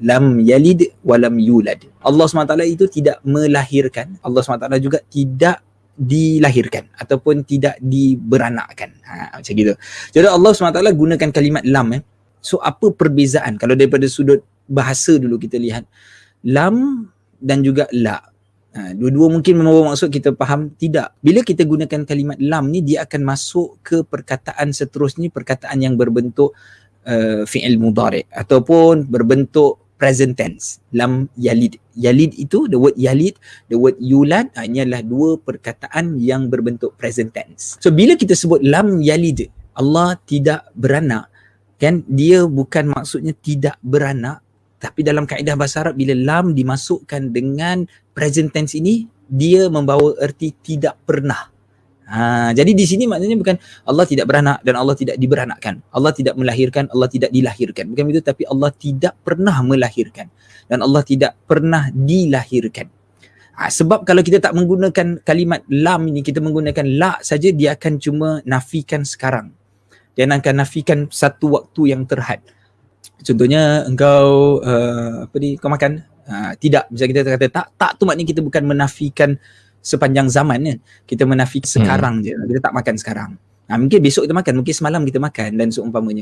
lam yalid walam yulad. Allah SWT itu tidak melahirkan. Allah SWT juga tidak dilahirkan ataupun tidak diberanakkan. Ha, macam gitu. Jadi Allah SWT gunakan kalimat lam. Eh. So apa perbezaan kalau daripada sudut bahasa dulu kita lihat. Lam dan juga la. Ha, dua-dua mungkin membawa maksud kita faham tidak. Bila kita gunakan kalimat lam ni dia akan masuk ke perkataan seterusnya perkataan yang berbentuk uh, fi'il mudhari ataupun berbentuk present tense. Lam yalid. Yalid itu the word yalid the word yulad ini adalah dua perkataan yang berbentuk present tense. So bila kita sebut lam yalid Allah tidak beranak kan? Dia bukan maksudnya tidak beranak tapi dalam kaedah bahasa Arab bila lam dimasukkan dengan present tense ini dia membawa erti tidak pernah Ha, jadi di sini maknanya bukan Allah tidak beranak dan Allah tidak diberanakkan. Allah tidak melahirkan, Allah tidak dilahirkan. Bukan begitu tapi Allah tidak pernah melahirkan dan Allah tidak pernah dilahirkan. Ha, sebab kalau kita tak menggunakan kalimat lam ini, kita menggunakan la saja dia akan cuma nafikan sekarang. Dia akan nafikan satu waktu yang terhad. Contohnya engkau uh, apa ni kau makan? Ha, tidak. Misalnya kita kata tak, tak tu maknanya kita bukan menafikan sepanjang zaman kan kita menafik hmm. sekarang hmm. je kita tak makan sekarang ha, mungkin besok kita makan mungkin semalam kita makan dan seumpamanya